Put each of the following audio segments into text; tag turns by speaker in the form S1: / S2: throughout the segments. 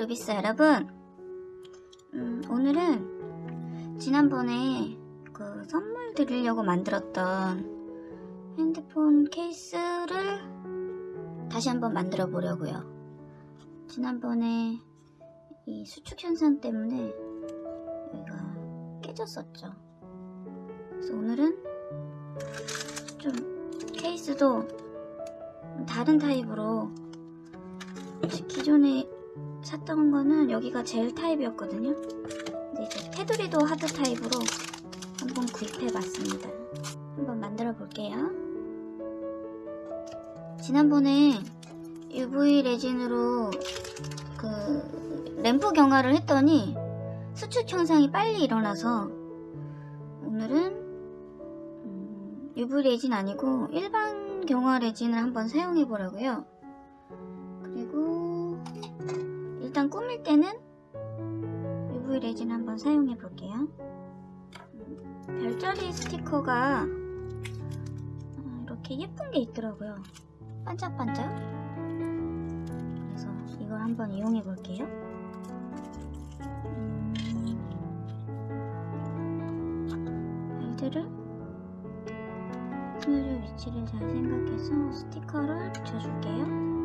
S1: 루비스 여러분. 음, 오늘은 지난번에 그 선물 드리려고 만들었던 핸드폰 케이스를 다시 한번 만들어 보려고요. 지난번에 이 수축 현상 때문에 여기가 깨졌었죠. 그래서 오늘은 좀 케이스도 다른 타입으로 기존에 샀던 거는 여기가 젤 타입이었거든요. 근데 이제 테두리도 하드 타입으로 한번 구입해 봤습니다. 한번 만들어 볼게요. 지난번에 UV 레진으로 그 램프 경화를 했더니 수축 현상이 빨리 일어나서 오늘은 음, UV 레진 아니고 일반 경화 레진을 한번 사용해 보려고요. 그리고 일단 꾸밀 때는 UV 레진 한번 사용해 볼게요. 음, 별자리 스티커가 어, 이렇게 예쁜 게 있더라고요. 반짝반짝. 그래서 이걸 한번 이용해 볼게요. 음, 별들을 스며줄 위치를 잘 생각해서 스티커를 붙여줄게요.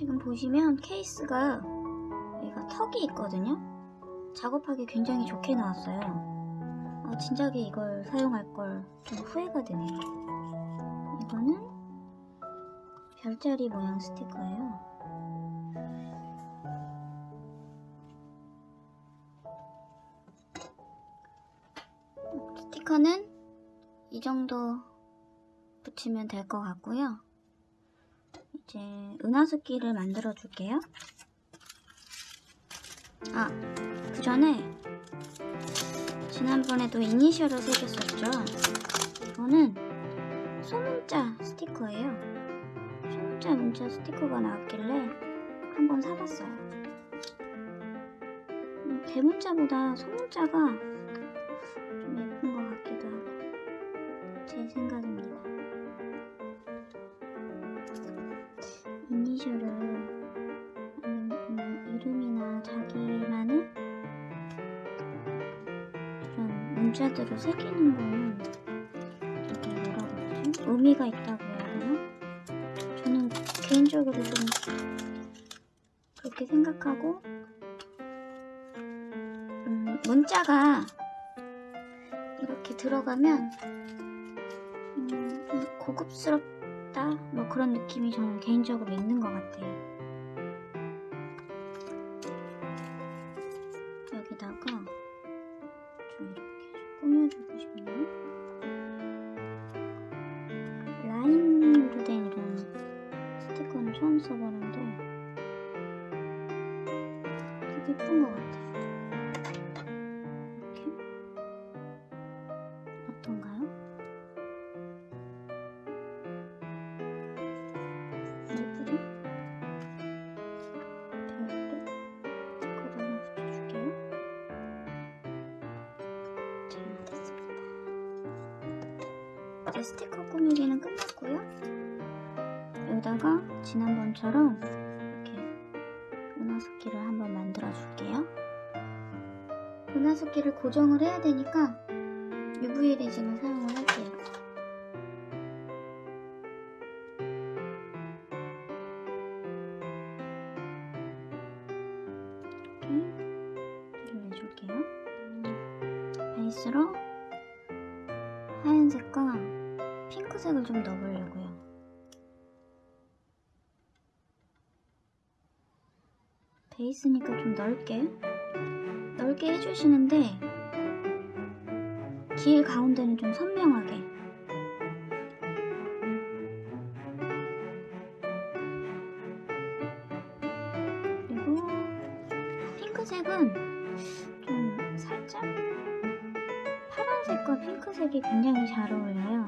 S1: 지금 보시면 케이스가 여기가 턱이 있거든요. 작업하기 굉장히 좋게 나왔어요. 아, 진작에 이걸 사용할 걸 좀 후회가 되네요. 이거는 별자리 모양 스티커예요. 스티커는 이 정도 붙이면 될 것 같고요. 이제 은하수끼를 만들어 줄게요. 아, 그 전에 지난번에도 이니셜을 새겼었죠. 이거는 소문자 스티커예요. 소문자 문자 스티커가 나왔길래 한번 사봤어요. 음, 대문자보다 소문자가 문자들을 새기는 거는 뭐라고 하지? 의미가 있다고 해야 되나? 저는 개인적으로 좀 그렇게 생각하고 음, 문자가 이렇게 들어가면 음, 좀 고급스럽다 뭐 그런 느낌이 저는 개인적으로 있는 것 같아요. 처음 써보는데 되게 예쁜 것 같아요. 이렇게 어떤가요? 예쁘죠? 별도 스티커를 하나 붙여줄게요. 자, 됐습니다. 이제 스티커 꾸미기는 끝났고요. 여기다가 지난번처럼 이렇게 은하수끼를 한번 만들어 줄게요. 은하수끼를 고정을 해야 되니까 UV 레진을 사용을 할게요. 이렇게 내줄게요. 베이스로 하얀색과 핑크색을 좀 넣어보려고요. 베이스니까 좀 넓게 넓게 해주시는데 길 가운데는 좀 선명하게 그리고 핑크색은 좀 살짝 파란색과 핑크색이 굉장히 잘 어울려요.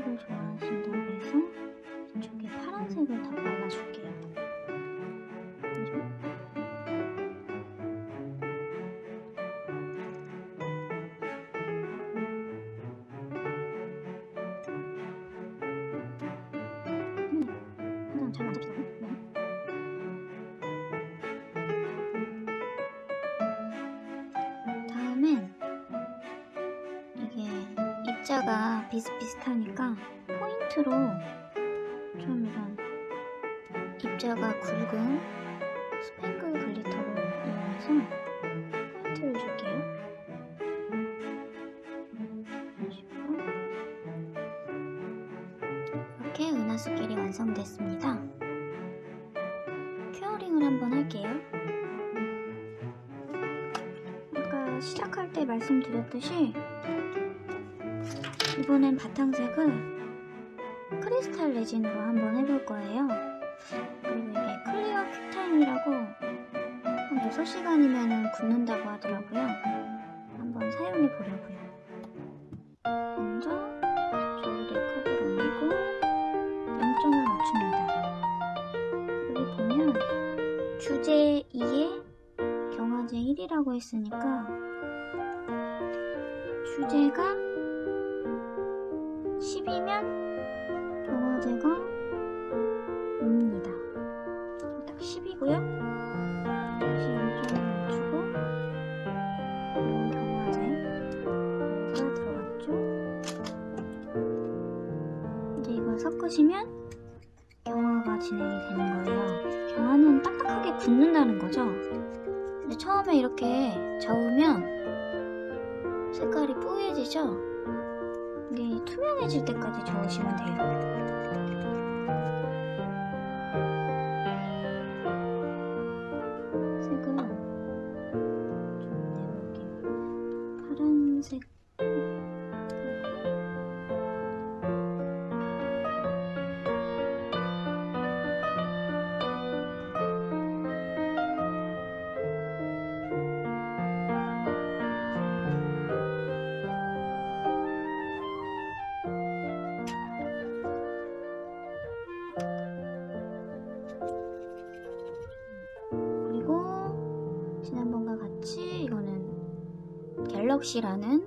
S1: 파 입자가 비슷비슷하니까 포인트로 좀 이런 입자가 굵은 스팽글 glitter를 이용해서 포인트를 줄게요. 이렇게 은하수길이 완성됐습니다. curing을 한번 할게요. 아까 시작할 때 말씀드렸듯이 이번엔 바탕색을 크리스탈 레진으로 한번 해볼 거예요. 그리고 이게 클리어 큐타임이라고 한 6시간이면 굳는다고 하더라고요. 한번 사용해 보려고요. 먼저 저울에 컵을 올리고 0점을 맞춥니다. 여기 보면 주제 2에 경화제 1이라고 했으니까 주제가 10이면 경화제가 5입니다. 딱 10이고요. 다시 0점을 맞추고 경화제가 들어갔죠. 이제 이걸 섞으시면 경화가 진행이 되는 거예요. 경화는 딱딱하게 굳는다는 거죠. 근데 처음에 이렇게 저으면 색깔이 뽀얘지죠? 이게 투명해질 때까지 저으시면 돼요. 색을 좀 내볼게요. 파란색. 지난번과 같이 이거는 갤럭시라는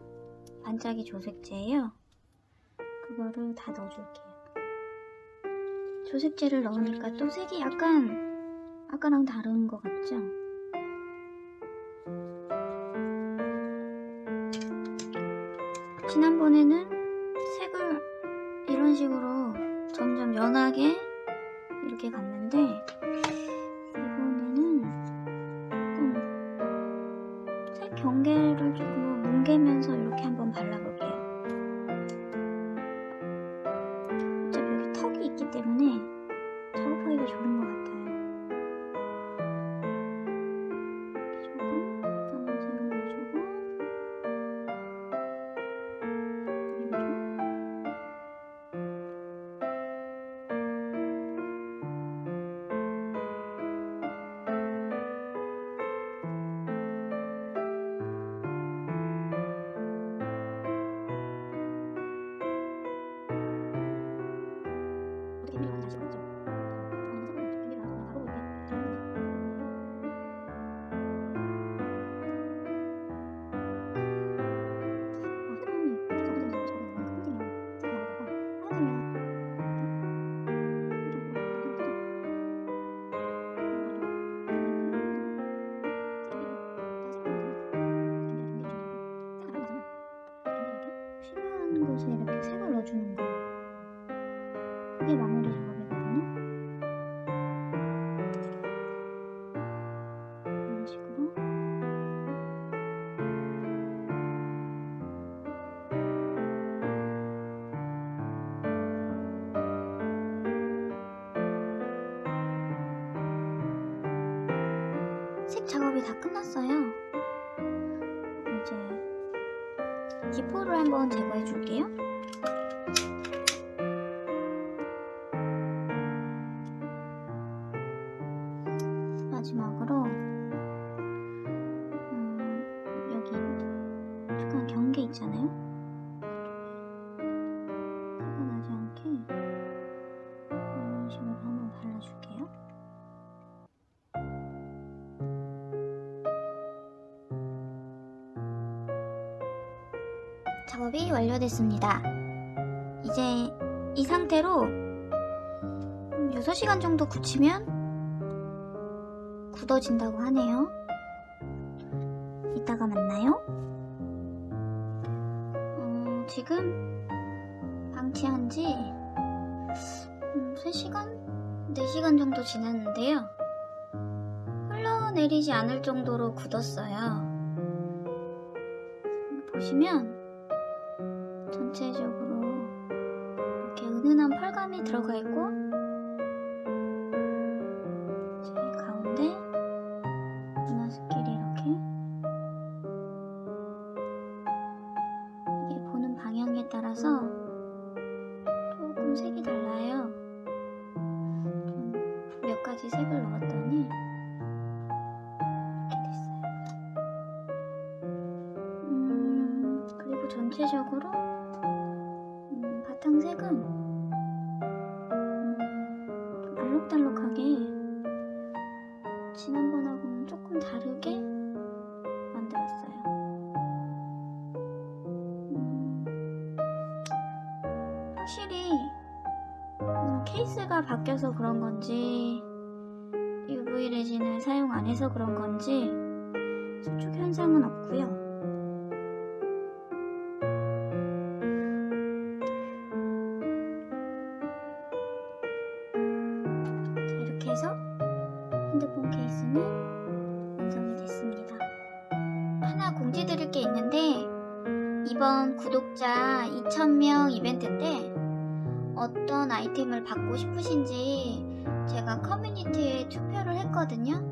S1: 반짝이 조색제예요. 그거를 다 넣어줄게요. 조색제를 넣으니까 또 색이 약간 아까랑 다른 것 같죠? 지난번에는 색을 이런 식으로 점점 연하게 이렇게 갔는데 다 끝났어요. 이제 기포를 한번 제거해 줄게요. 마지막으로 음, 여기 약간 경계 있잖아요. 완료됐습니다. 이제 이 상태로 6시간 정도 굳히면 굳어진다고 하네요. 이따가 만나요. 어, 지금 방치한 지 음, 3시간? 4시간 정도 지났는데요. 흘러내리지 않을 정도로 굳었어요. 보시면 전체적으로 이렇게 은은한 펄감이 들어가 있고 제 가운데 문화스끼리 이렇게 이게 보는 방향에 따라서 조금 색이 달라요. 좀 몇 가지 색을 넣었더니. 음, 전체적으로 케이스가 바뀌어서 그런 건지 UV 레진을 사용 안 해서 그런 건지 수축 현상은 없고요. 자, 이렇게 해서 핸드폰 케이스는 완성이 됐습니다. 하나 공지 드릴 게 있는데 이번 구독자 2,000명 이벤트 때 어떤 아이템을 받고 싶으신지 제가 커뮤니티에 투표를 했거든요.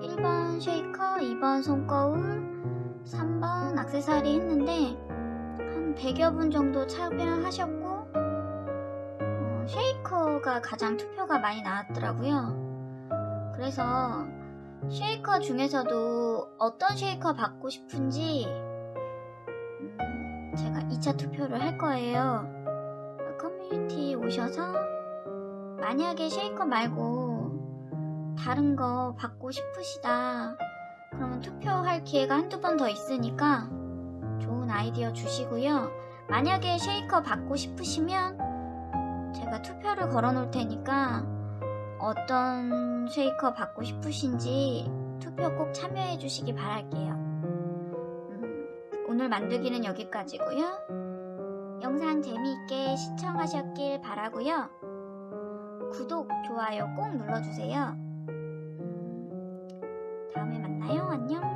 S1: 1번 쉐이커, 2번 손거울, 3번 악세사리 했는데 한 100여 분 정도 참여하셨고 어, 쉐이커가 가장 투표가 많이 나왔더라고요. 그래서 쉐이커 중에서도 어떤 쉐이커 받고 싶은지 음, 제가 2차 투표를 할 거예요. 커뮤니티 오셔서 만약에 쉐이커 말고 다른 거 받고 싶으시다. 그러면 투표할 기회가 한두 번 더 있으니까 좋은 아이디어 주시고요. 만약에 쉐이커 받고 싶으시면 제가 투표를 걸어 놓을 테니까 어떤 쉐이커 받고 싶으신지 투표 꼭 참여해 주시기 바랄게요. 음, 오늘 만들기는 여기까지고요. 영상 재미있게 시청하셨길 바라고요. 구독, 좋아요 꼭 눌러주세요. 음, 다음에 만나요. 안녕.